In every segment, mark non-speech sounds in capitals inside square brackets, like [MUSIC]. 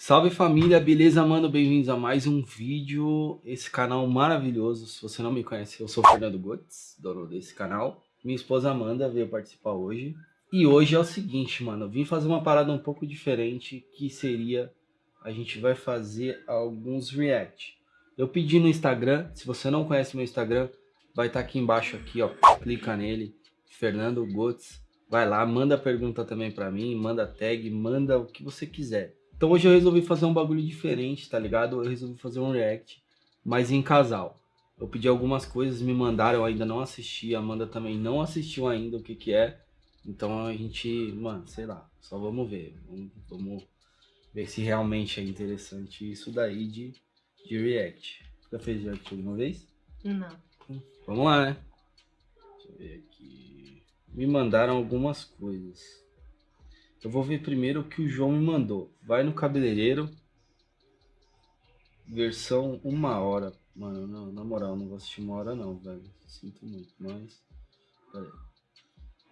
Salve família, beleza, mano? Bem-vindos a mais um vídeo. Esse canal maravilhoso. Se você não me conhece, eu sou o Fernando Gotts, dono desse canal. Minha esposa Amanda veio participar hoje. E hoje é o seguinte, mano. Eu vim fazer uma parada um pouco diferente, que seria... A gente vai fazer alguns react. Eu pedi no Instagram, se você não conhece meu Instagram, vai estar tá aqui embaixo, aqui, ó. Clica nele, Fernando Gotts. Vai lá, manda pergunta também pra mim, manda tag, manda o que você quiser. Então hoje eu resolvi fazer um bagulho diferente, tá ligado? Eu resolvi fazer um react, mas em casal. Eu pedi algumas coisas, me mandaram, eu ainda não assisti, a Amanda também não assistiu ainda o que que é. Então a gente, mano, sei lá, só vamos ver. Vamos, vamos ver se realmente é interessante isso daí de, de react. Já fez react alguma vez? Não. Vamos lá, né? Deixa eu ver aqui. Me mandaram algumas coisas. Eu vou ver primeiro o que o João me mandou. Vai no cabeleireiro. Versão uma hora. Mano, não, na moral, não vou assistir uma hora não, velho. Sinto muito, mas...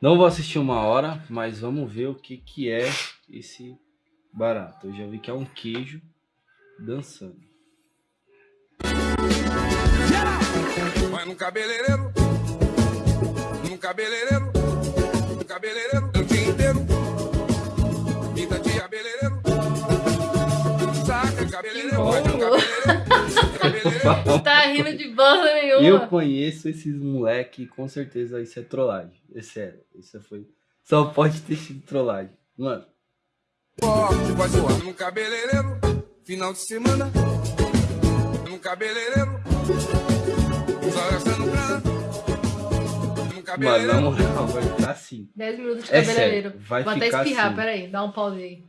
Não vou assistir uma hora, mas vamos ver o que, que é esse barato. Eu já vi que é um queijo dançando. Vai no cabeleireiro, no cabeleireiro, no cabeleireiro, tá rindo de bosta nenhuma. Eu conheço esses moleque com certeza isso é trollagem. É sério. Isso foi. Só pode ter sido trollagem. Mano. Vai zoando no cabeleireiro, final de semana. No cabeleireiro. Mano, na moral, vai ficar assim. 10 minutos de cabeleireiro. É sério, vai Vou ficar até espirrar, assim. peraí, dá um pause aí.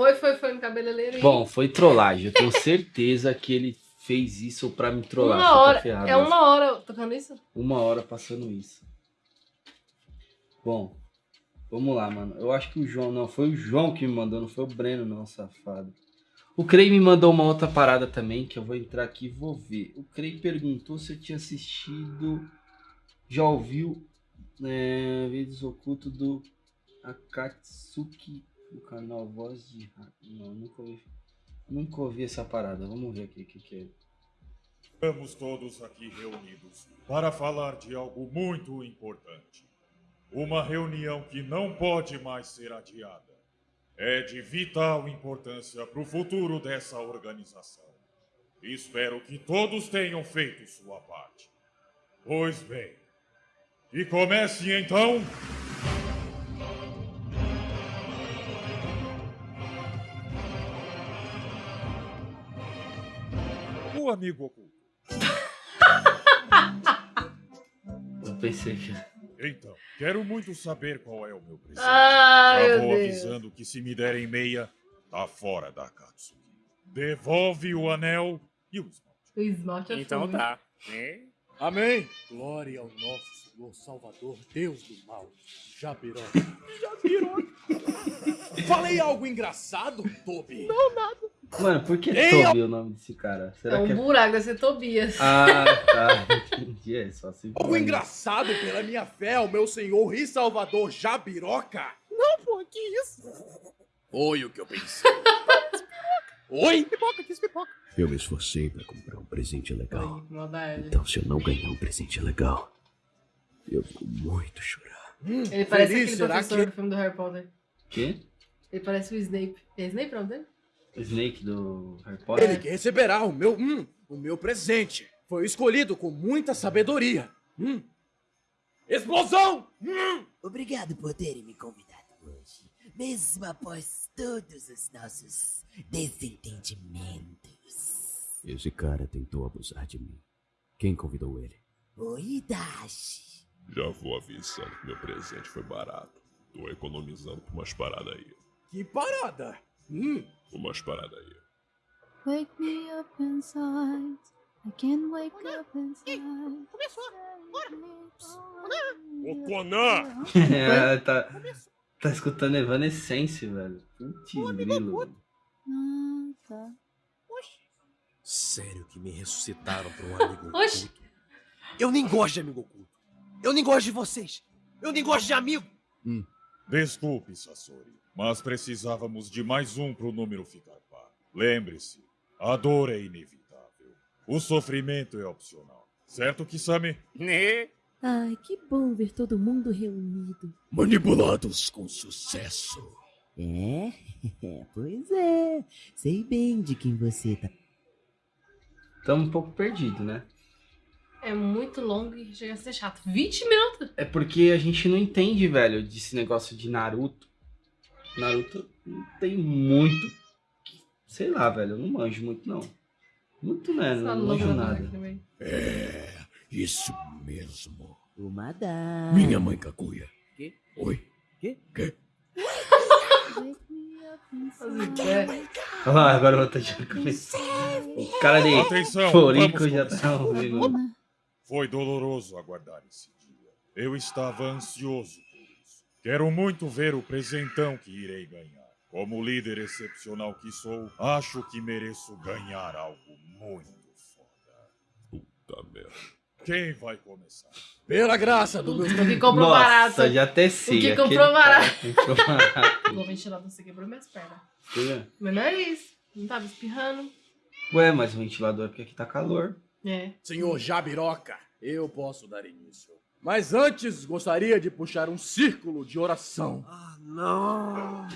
Foi, foi, foi no cabeleireiro. Bom, foi trollagem. Eu tenho certeza que ele fez isso pra me trollar. Uma Tá hora, ferrado, é uma hora tocando isso? Uma hora passando isso. Bom, vamos lá, mano. Eu acho que o João, não, foi o João que me mandou, não foi o Breno, não, safado. O Crei me mandou uma outra parada também, que eu vou entrar aqui e vou ver. O Crei perguntou se eu tinha assistido, já ouviu é, vídeos ocultos do Akatsuki do canal Voz de Não, nunca ouvi, nunca ouvi essa parada. Vamos ver aqui o que, que é. Estamos todos aqui reunidos para falar de algo muito importante. Uma reunião que não pode mais ser adiada. É de vital importância para o futuro dessa organização. Espero que todos tenham feito sua parte. Pois bem, e comece então amigo oculto. [LAUGHS] Eu pensei que. Então, quero muito saber qual é o meu presente. Ah, Já meu vou Deus. avisando que se me derem meia, tá fora da Akatsuki. Devolve o anel e o esmalte. O esmalte é Então fogo. tá. É. Amém. Glória ao nosso Senhor Salvador, Deus do mal, Jabiró. [LAUGHS] Jabiró. Falei algo engraçado, Tobi? Mano, por que Ei, Toby é o nome desse cara? É Será um que é. buraco, deve ser Tobias. Ah, tá. [LAUGHS] Entendi. É só assim. Algo engraçado pela minha fé ao meu Senhor e Salvador Jabiroca? Não, pô, que isso? Foi o que eu pensei. [LAUGHS] Oi? Pipoca, quis pipoca. Eu me esforcei para comprar um presente legal. Ai. Então, se eu não ganhar um presente legal, eu vou muito chorar. Ele parece Feliz, aquele professor que- do filme do Harry Potter. Quê? Ele parece o Snape. É Snape não dele? Snake do Harry Ele Potter? que receberá o meu, hum, o meu presente. Foi escolhido com muita sabedoria. Hum. Explosão! Hum. Obrigado por terem me convidado hoje, mesmo após todos os nossos desentendimentos. Esse cara tentou abusar de mim. Quem convidou ele? O Hidashi. Já vou avisando que meu presente foi barato. Tô economizando por umas paradas aí. Que parada! Hum. Umas paradas aí. Wake me up inside. I can't wake up inside. Ô, Conan! [LAUGHS] é, tá, tá escutando Evanescence, velho. Putz, grilo. Ah, tá. Sério que me ressuscitaram pra um [LAUGHS] amigo Oxi. oculto? Eu nem gosto de amigo oculto. Eu nem gosto de vocês. Eu nem gosto de amigo. Desculpe, Sasori, mas precisávamos de mais um para o número ficar par. Lembre-se, a dor é inevitável. O sofrimento é opcional. Certo, Kisame? Né? Ai, que bom ver todo mundo reunido. Manipulados com sucesso. É, [LAUGHS] pois é. Sei bem de quem você tá. Tamo um pouco perdido, né? É muito longo e chega a ser chato. 20 minutos? É porque a gente não entende, velho, desse negócio de Naruto. Naruto não tem muito. Sei lá, velho, eu não manjo muito, não. Muito, né? Essa Não manjo nada. É, isso mesmo. Uma da. Minha mãe Kaguya. Quê? Oi. Inside. ideia. Olha lá, agora eu vou estar já começando. O cara de Atenção, já tá ouvindo. Foi doloroso aguardar esse dia. Eu estava ansioso por isso. Quero muito ver o presentão que irei ganhar. Como líder excepcional que sou, acho que mereço ganhar algo muito foda. Puta merda. Quem vai começar? Pela graça do meu... O que comprou barato. Nossa, já até sei. O que comprou [LAUGHS] barato. barato. O ventilador você quebrou minhas pernas. Meu nariz. Não tava espirrando. Ué, mas o ventilador é porque aqui tá calor. É. Senhor Jabiroca, eu posso dar início. Mas antes, gostaria de puxar um círculo de oração. Ah, não.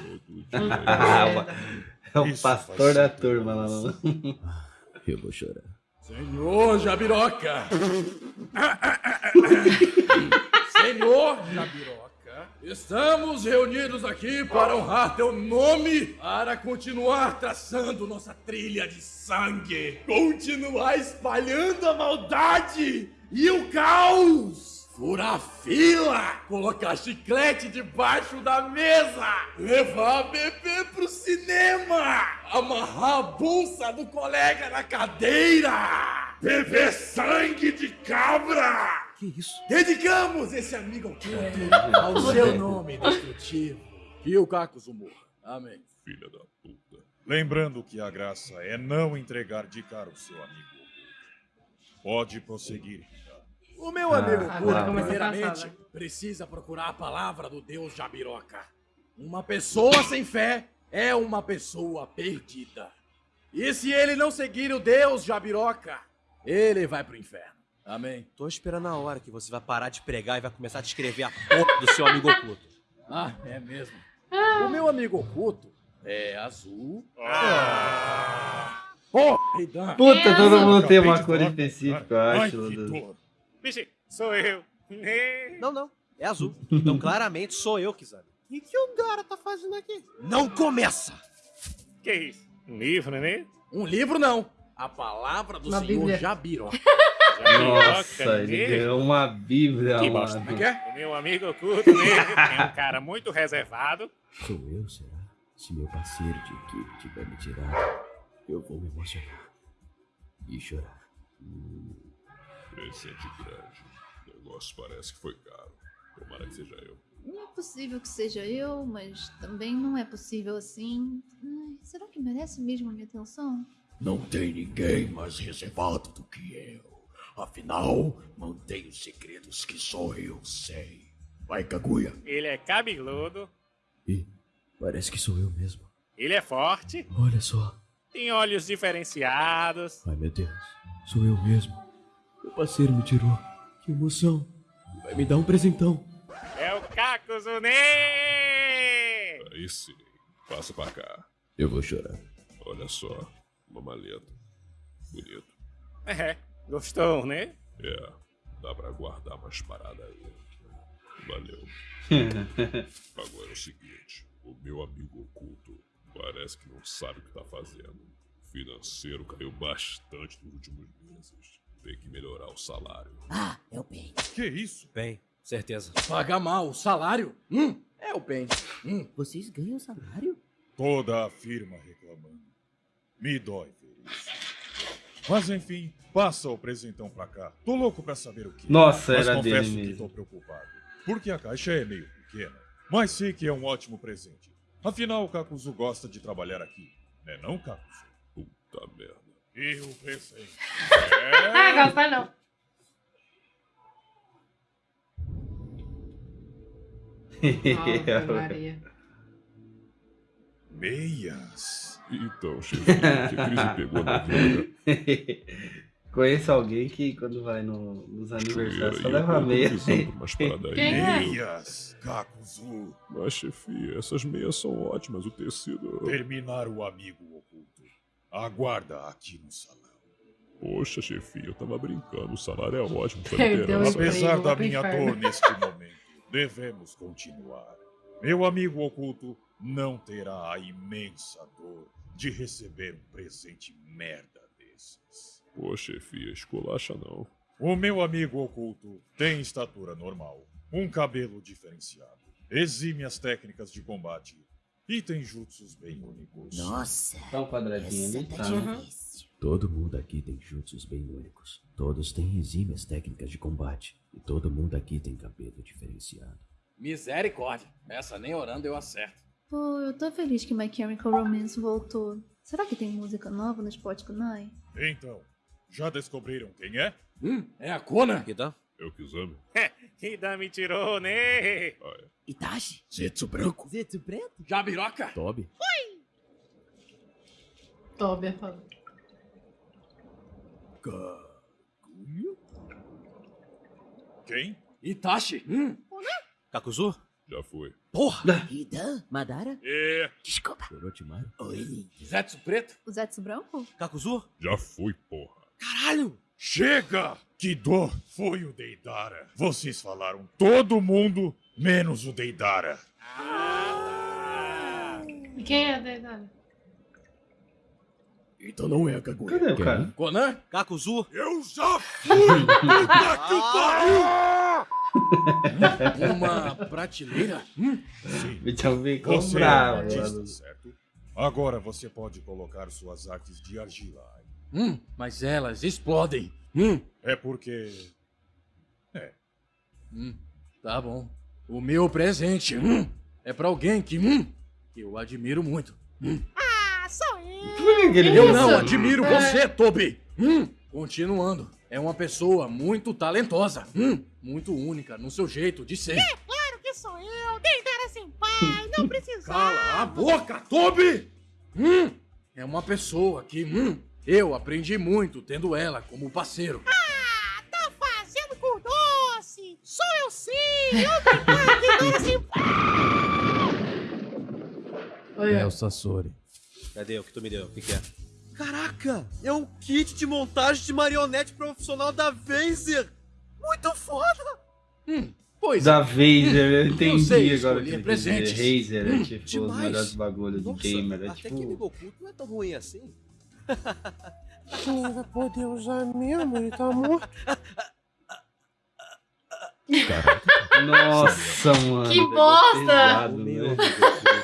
[LAUGHS] É o Isso pastor da turma lá. Eu vou chorar. Senhor Jabiroca! [LAUGHS] Senhor Jabiroca, estamos reunidos aqui para honrar teu nome, para continuar traçando nossa trilha de sangue, continuar espalhando a maldade e o caos. Furar fila, colocar chiclete debaixo da mesa, levar bebê pro cinema, amarrar a bolsa do colega na cadeira, beber sangue de cabra. Que isso? Dedicamos esse amigo oculto ao seu nome destrutivo. E o Cacos morra. Amém. Filha da puta. Lembrando que a graça é não entregar de cara o seu amigo. Pode prosseguir. Rita. O meu Ah, amigo agora oculto, começa a primeiramente, precisa procurar a palavra do Deus Jabiroca. Uma pessoa sem fé é uma pessoa perdida. E se ele não seguir o Deus Jabiroca, ele vai pro inferno. Amém. Tô esperando a hora que você vai parar de pregar e vai começar a descrever a porra do seu amigo oculto. Ah, é mesmo. O meu amigo oculto é azul. Porra, Ridan. Puta, todo mundo tem uma cor específica, eu acho. Vixe, sou eu. Não, não. É azul. Então claramente sou eu que sabe. O que, que o cara tá fazendo aqui? Não começa! Que isso? Um livro, né? Um livro não. A palavra do Uma senhor Bíblia. Jabiroca. [LAUGHS] Nossa, ele né? ganhou uma bíblia, Que mano. bosta. Como é que é? O meu amigo oculto, né? É um cara muito reservado. Sou eu, será? Se meu parceiro de equipe tiver me tirado, eu vou me emocionar. E chorar. Presente grande. O negócio parece que foi caro. Tomara que seja eu. Não é possível que seja eu, mas também não é possível assim. Ai, será que merece mesmo a minha atenção? Não tem ninguém mais reservado do que eu. Afinal, mantenho segredos que só eu sei. Vai, Kaguya. Ele é cabeludo. E parece que sou eu mesmo. Ele é forte. Olha só. Tem olhos diferenciados. Ai, meu Deus. Sou eu mesmo. Meu parceiro me tirou. Que emoção. Vai me dar um presentão. É o Né! Aí sim. Passa pra cá. Eu vou chorar. Olha só. Uma maleta. Bonito. É, gostou, né? É. Dá pra guardar mais parada aí. Valeu. [LAUGHS] Agora é o seguinte. O meu amigo oculto parece que não sabe o que tá fazendo. O financeiro caiu bastante nos últimos meses. Tem que melhorar o salário. Ah, é o bem. Que isso? Bem, certeza. Paga mal o salário? Hum, é o bem. Hum. Vocês ganham salário? Toda a firma reclamando. Me dói ver isso. Mas enfim, passa o presentão pra cá. Tô louco pra saber o que. Nossa, mas era confesso dele que mesmo. tô preocupado. Porque a caixa é meio pequena. Mas sei que é um ótimo presente. Afinal, o Kakuzu gosta de trabalhar aqui. Né não, Kakuzu? Puta merda. E o presente? [LAUGHS] Ah, É... gosta não. [LAUGHS] Maria. Meias. Então, chefinho, que crise pegou na vida? [LAUGHS] Conheço alguém que quando vai no- nos aniversários só leva meia. umas paradas aí. É? Meias, Kakuzu. Mas, chefia, essas meias são ótimas, o tecido... Terminar o amigo oculto. Aguarda aqui no salão. Poxa, chefia, eu tava brincando, o salário é ótimo, só Perdeu liberar. o Apesar da minha dor neste momento, [LAUGHS] devemos continuar. Meu amigo oculto não terá a imensa dor de receber um presente merda desses. Pô, chefia, esculacha não. O meu amigo oculto tem estatura normal, um cabelo diferenciado, exímias técnicas de combate e tem jutsus bem únicos. Nossa, Tá um quadradinho ali, essa tá? difícil. Todo mundo aqui tem jutsus bem únicos. Todos têm exímias técnicas de combate. E todo mundo aqui tem cabelo diferenciado. Misericórdia. Essa nem orando eu acerto. Pô, eu tô feliz que My Chemical Romance voltou. Será que tem música nova no Spotify? Então, já descobriram quem é? Hum, é a Kona? Hidan? Eu que exame. [LAUGHS] Me tirou, né? Itachi? Zetsu branco. Zetsu preto? Jabiroca? Toby? Toby é foda. Kaguya? Quem? Itachi? Hum, Kakuzu? Já foi. Porra! Hidan? Madara? É, Desculpa. Orochimaru? Oi. Zetsu Preto? O Zetsu Branco? Kakuzu? Já foi, porra. Caralho! chega! Que dor foi o Deidara. Vocês falaram todo mundo, menos o Deidara. E quem é a deidade? Então não é a Kaguya. Cadê o cara? Conan? Kakuzu? Eu já fui! [LAUGHS] Puta que pariu! [LAUGHS] Uma prateleira? Hum, Sim, Então ficou você é um artista, certo? Agora você pode colocar suas artes de argila hum, mas elas explodem. Hum, É porque hum, tá bom. O meu presente hum, é pra alguém que hum, eu admiro muito. Hum. Por que que ele Eu fez não admiro É. você, Toby. Hum, continuando. É uma pessoa muito talentosa. Hum, muito única no seu jeito de ser. Claro que sou eu, Deidara Senpai, não precisa. Cala a boca, Toby! Hum, é uma pessoa que hum, eu aprendi muito tendo ela como parceiro. Ah, tá fazendo com doce. Sou eu sim, eu Deidara Senpai. Oi, É o Sasori. Cadê o que tu me deu? O que, que é? Caraca! É um kit de montagem de marionete profissional da Vaser! Muito foda! Hum, pois Da Vaser, eu entendi sei agora que quis presentes. Razer é Hum, tipo os demais. melhores bagulhos Nossa, gamer. É até que tipo. amigo oculto não é tão ruim assim. Não vai poder usar mesmo, ele tá morto. Nossa, mano. Que bosta! pesado, meu oculto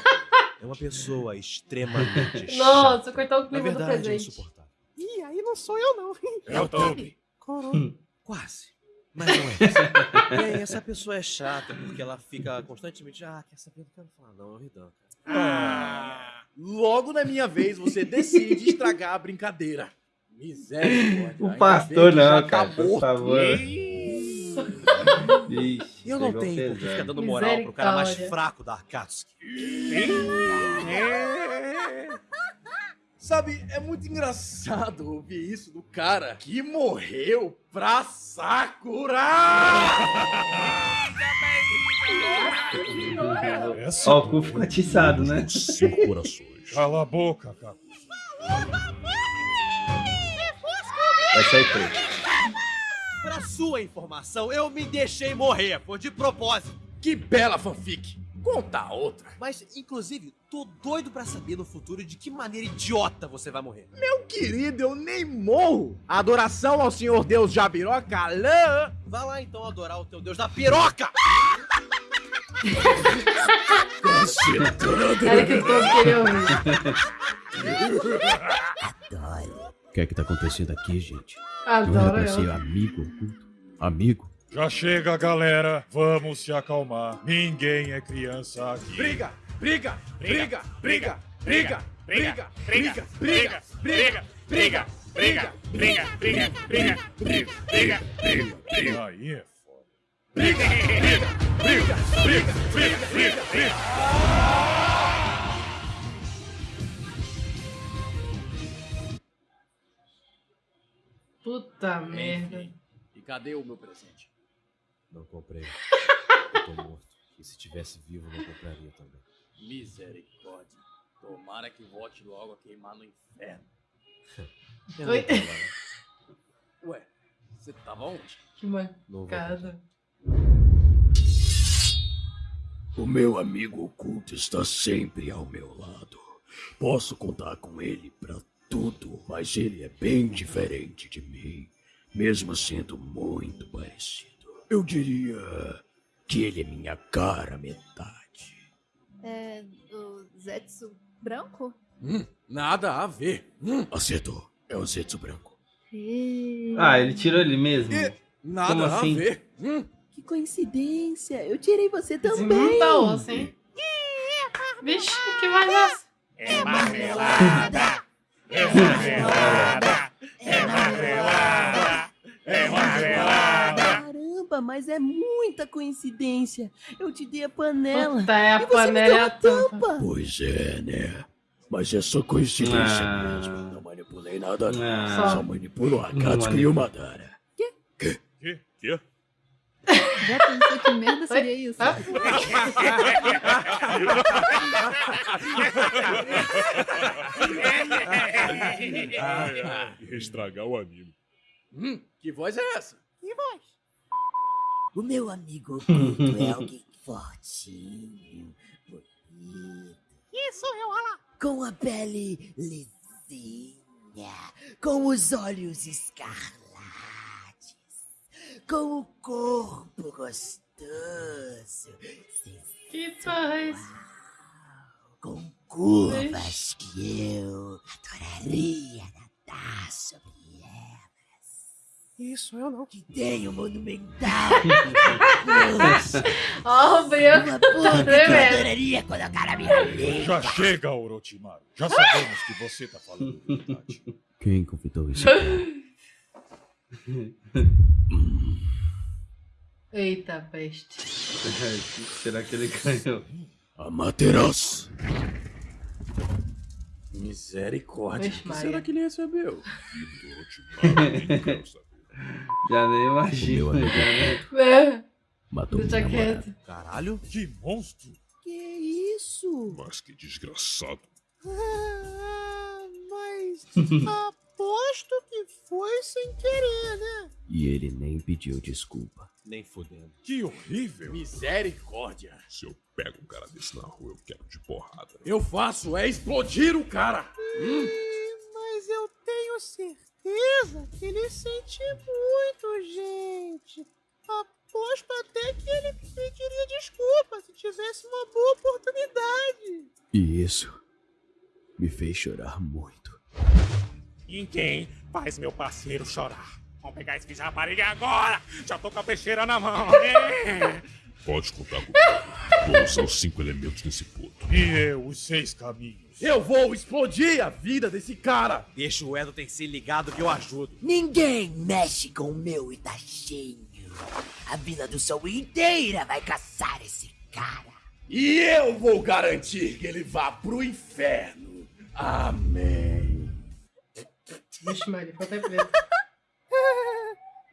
é uma pessoa extremamente [LAUGHS] chata. Nossa, cortou o Na clima do verdade, é presente. insuportável. Ih, aí não sou eu não. é o Toby. Coroa. Quase. Mas não é. [LAUGHS] e aí, essa pessoa é chata porque ela fica constantemente. Ah, quer saber? Não quero falar, não. É o Ridan, cara. Ah, logo na minha vez você decide estragar a brincadeira. Misericórdia. O ainda pastor não, cara, tá por favor. Ixi, Eu não tenho por que ficar dando moral pro cara mais Misericórdia. fraco da Akatsuki. [LAUGHS] Sabe, é muito engraçado ouvir isso do cara que morreu pra Sakura! Essa Ó, o cu ficou atiçado, né? Cinco corações. Cala a boca, Kaku. Vai sair preto. Pra sua informação, eu me deixei morrer, foi de propósito. Que bela fanfic! Conta outra. Mas, inclusive, tô doido pra saber no futuro de que maneira idiota você vai morrer. Meu querido, eu nem morro! Adoração ao senhor Deus Jabiroca, Alã! Vai lá então adorar o teu deus da piroca! Era que o Toby queria ouvir. Adoro. O que é que tá acontecendo aqui, gente? Não era Adoro pra ser amigo oculto? Amigo? Já chega, galera. Vamos se acalmar. Ninguém é criança aqui. Briga, briga, briga, briga, briga, briga, briga, briga, briga, briga, briga, briga, briga, briga, briga, briga, briga. Aí é foda. Briga, briga, briga, briga, briga, briga, briga. Puta merda. E cadê o meu presente? Não comprei. Eu tô morto. E se tivesse vivo, não compraria também. Misericórdia. Tomara que volte logo a queimar no inferno. Eu Oi. não tava lá. Ué, você tava onde? Que mancada. O meu amigo oculto está sempre ao meu lado. Posso contar com ele pra tudo, mas ele é bem diferente de mim, mesmo sendo muito parecido. Eu diria que ele é minha cara metade. É o Zetsu branco? Hum, nada a ver. Hum. Acertou. É o Zetsu branco. E... Ah, ele tirou ele mesmo? Nada Como a assim? ver. Hum. Que coincidência. Eu tirei você também. muita osso, hein? Vixe, que mais osso? É marmelada! É marmelada! É marmelada! É marmelada! Caramba, mas é muita coincidência. Eu te dei a panela. Puta, é a e você panela me deu a tampa. tampa. Pois é, né? Mas é só coincidência Ah. mesmo. Não manipulei nada, não. Ah. Só manipulo a Katsuki e o Madara. Que? Que? Já pensou que merda seria isso? Ai, ai, Estragar o anime. Hum, que voz é essa? O meu amigo [LAUGHS] oculto é alguém fortinho, bonito, Isso, eu, olha lá. com a pele lisinha, com os olhos escarlates, com o corpo gostoso, Que isso? com curvas que eu adoraria nadar sobre. Isso, eu não. Que tem um monumental. Ó, o Brioco Uma que eu adoraria colocar na minha língua. Já chega, Orochimaru. Já sabemos que você tá falando a verdade. Quem convidou isso? [LAUGHS] Eita, peste. [LAUGHS] Será que ele ganhou? Amaterasu. Misericórdia. Vixe, O que será que ele recebeu? [LAUGHS] Já nem imagino. Meu Já nem... É, Matou deixa minha namorada. quieto. Caralho, que monstro. Que isso? Mas que desgraçado. Ah, mas [LAUGHS] aposto que foi sem querer, né? E ele nem pediu desculpa. Nem fudendo. Que horrível. Misericórdia. Se eu pego um cara desse na rua, eu quero de porrada. Eu faço é explodir o cara. Hum. Certeza que ele sente muito, gente. Aposto até que ele pediria desculpa se tivesse uma boa oportunidade. E isso me fez chorar muito. E quem faz meu parceiro chorar? Vamos pegar esse de rapariga agora! Já tô com a peixeira na mão! É. Pode contar comigo. Vou usar os cinco elementos nesse puto. E eu, os seis caminhos. Eu vou explodir a vida desse cara. Deixa o Edo se ligado que eu ajudo. Ninguém mexe com o meu Itachinho. A Vila do Sol inteira vai caçar esse cara. E eu vou garantir que ele vá pro inferno. Amém. Vixe, Maria, ficou até preto.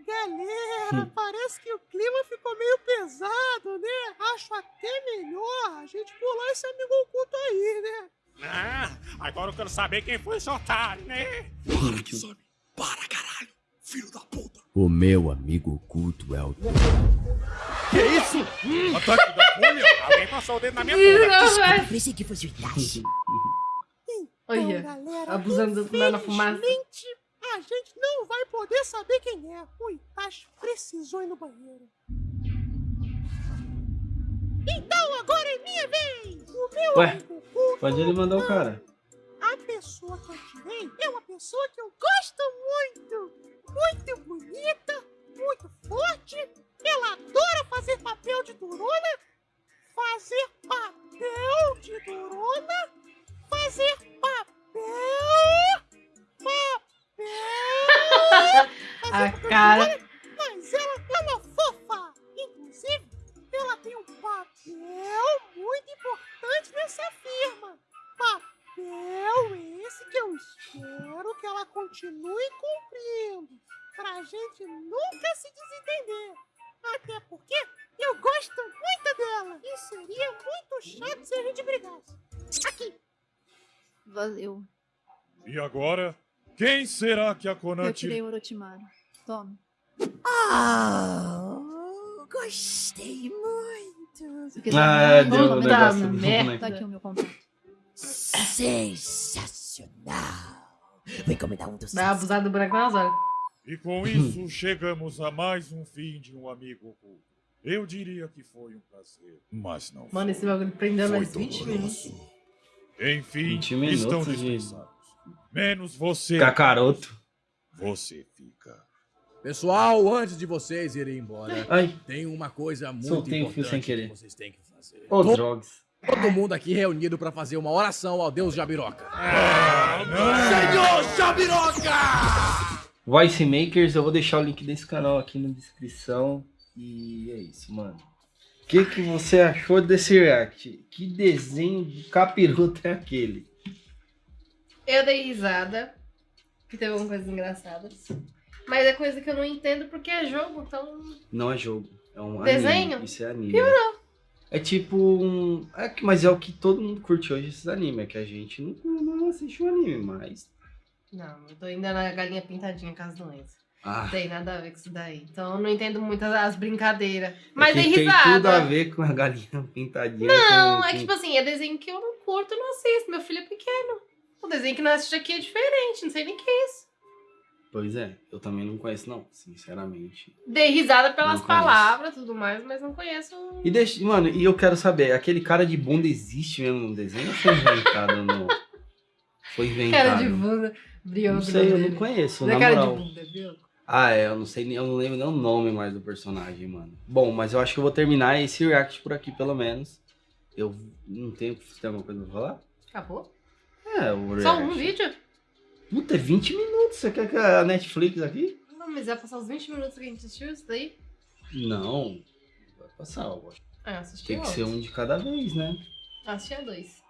Galera, parece que o clima ficou meio pesado, né? Acho até melhor a gente pular esse amigo oculto aí, né? Ah, agora eu quero saber quem foi esse otário, né? Para, Kisame. Para, caralho. Filho da puta. O meu amigo oculto é o. Que isso? Hum. Ataque da folha? Alguém passou o dedo na minha bunda. não, Desculpa, pensei que fosse o Itachi. [LAUGHS] Olha, galera, abusando do na fumaça. a gente não vai poder saber quem é. O Itachi precisou ir no banheiro. Então agora é minha vez! Meu Ué, amigo Pode ele mandar o cara. A pessoa que eu tirei é uma pessoa que eu gosto muito. Muito bonita, muito forte. Ela adora fazer papel de durona. Fazer papel de durona. Fazer papel. Papel. [LAUGHS] A cara. Mas ela fofa tem um papel muito importante nessa firma. Papel esse que eu espero que ela continue cumprindo, pra gente nunca se desentender. Até porque eu gosto muito dela e seria muito chato se a gente brigasse. Aqui. Valeu. E agora, quem será que a Konati... Eu tirei o Orochimaru. Toma. Ah, oh, gostei muito. Ah, vamos deu um negócio do Merda. Tá aqui o meu contato. Sensacional. Vou encomendar um dos Vai abusar do boneco nas horas. E com isso, chegamos a mais um fim de um amigo oculto. Eu diria que foi um prazer, mas não Mano, esse bagulho prendeu Foi mais 20 minutos. Enfim, 20 minutos estão de- dispensados. Menos você. Cacaroto. Você fica. Pessoal, antes de vocês irem embora, Ai. tem uma coisa muito Soltei o importante fio sem querer. que vocês têm que fazer. Ô, To- drogas. Todo mundo aqui reunido pra fazer uma oração ao Deus Jabiroca. Senhor Jabiroca! Voice Makers, eu vou deixar o link desse canal aqui na descrição. E é isso, mano. O que, que você achou desse react? Que desenho de capiroto é aquele? Eu dei risada, que teve algumas coisas engraçadas. Mas é coisa que eu não entendo porque é jogo, então. Não é jogo, é um Desenho? anime. Isso é anime. Piorou. É tipo um... É, que- mas é o que todo mundo curte hoje, esses animes. É que a gente não, não assiste o anime, mas... Não, eu tô ainda na galinha pintadinha com as doenças. Ah. Não tem nada a ver com isso daí. Então eu não entendo muito as, as brincadeiras. Mas é que risada. tem tudo a ver com a galinha pintadinha. Não, com- é com- tipo assim, é desenho que eu não curto, eu não assisto. Meu filho é pequeno. O desenho que não assiste aqui é diferente, não sei nem o que é isso. Pois é, eu também não conheço não, sinceramente. Dei risada pelas palavras e tudo mais, mas não conheço. E deixa, mano, e eu quero saber, aquele cara de bunda existe mesmo no desenho ou foi inventado no... [LAUGHS] Foi inventado? Cara de bunda, brioco. Não sei, eu não conheço, Não é na cara moral. de bunda, brioco. Ah, é, eu não sei, nem- eu não lembro nem o nome mais do personagem, mano. Bom, mas eu acho que eu vou terminar esse react por aqui, pelo menos. Eu não tenho, tem alguma coisa pra falar? Acabou? É, o react. Só um vídeo? Puta, é 20 minutos, você quer que a Netflix aqui? Não, mas vai passar os 20 minutos que a gente assistiu isso daí? Não, vai passar, eu acho. Ah, assisti Tem que ser um de cada vez, né? Assisti a dois.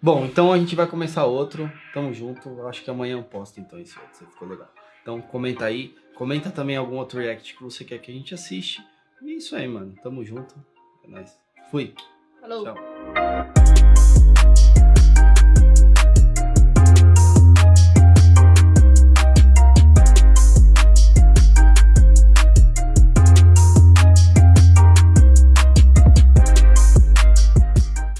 Bom, então a gente vai começar outro. Tamo junto. Eu acho que amanhã eu posto então esse outro, se ficou legal. Então comenta aí. Comenta também algum outro react que você quer que a gente assiste. E é isso aí, mano. Tamo junto. É nóis. Fui. Falou. Tchau.